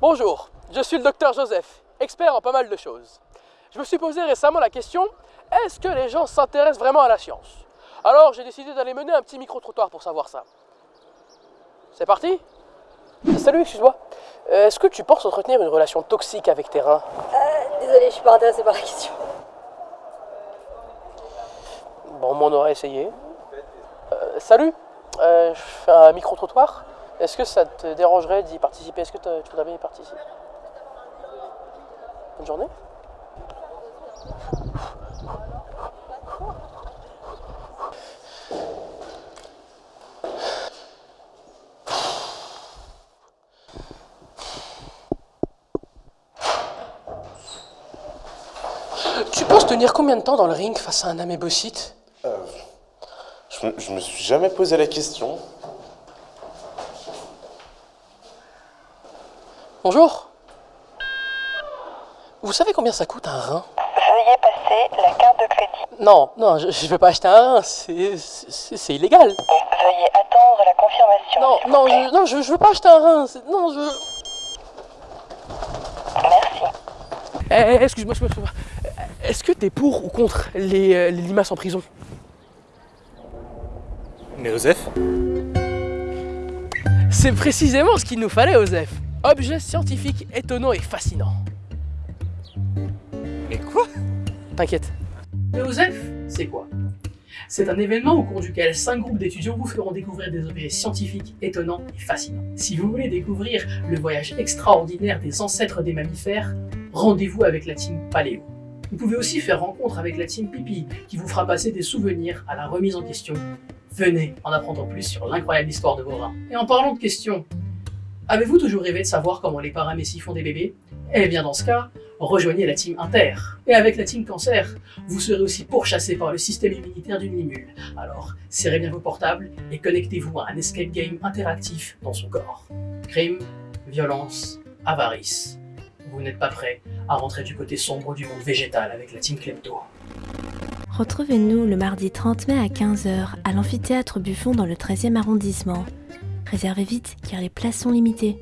Bonjour, je suis le docteur Joseph, expert en pas mal de choses. Je me suis posé récemment la question, est-ce que les gens s'intéressent vraiment à la science? Alors j'ai décidé d'aller mener un petit micro-trottoir pour savoir ça. C'est parti? Salut, excuse-moi. Euh, Est-ce que tu penses entretenir une relation toxique avec tes reins? Euh, désolé, je suis pas intéressée par la question. Bon, on aurait essayé. Salut, Euh, je fais un micro-trottoir. Est-ce que ça te dérangerait d'y participer? Est-ce que tu voudrais bien y participer? Bonne journée. Tu penses tenir combien de temps dans le ring face à un amébocyte Je me, je me suis jamais posé la question. Bonjour. Vous savez combien ça coûte un rein? Veuillez passer la carte de crédit. Non, non, je, je veux pas acheter un rein, c'est- illégal. Veuillez attendre la confirmation. Non, non, plaît. je, non, je, je veux pas acheter un rein. c'est- Non, je. Merci. Eh, eh, excuse-moi, excuse-moi. Est-ce que t'es pour ou contre les, euh, les limaces en prison? Mais Joseph C'est précisément ce qu'il nous fallait, Osef. Objet scientifique étonnant et fascinant. Mais quoi? T'inquiète. Le OSEF, c'est quoi? C'est un événement au cours duquel cinq groupes d'étudiants vous feront découvrir des objets scientifiques étonnants et fascinants. Si vous voulez découvrir le voyage extraordinaire des ancêtres des mammifères, rendez-vous avec la team Paléo. Vous pouvez aussi faire rencontre avec la team Pipi, qui vous fera passer des souvenirs à la remise en question. Venez en apprendre plus sur l'incroyable histoire de vos reins. Et en parlant de questions, avez-vous toujours rêvé de savoir comment les paramécies font des bébés? Eh bien dans ce cas, rejoignez la team Inter. Et avec la team Cancer, vous serez aussi pourchassé par le système immunitaire d'une limule. Alors, serrez bien vos portables et connectez-vous à un escape game interactif dans son corps. Crime, violence, avarice. Vous n'êtes pas prêt à rentrer du côté sombre du monde végétal avec la team Klepto. Retrouvez-nous le mardi 30 mai à 15h à l'amphithéâtre Buffon dans le 13e arrondissement. Réservez vite car les places sont limitées.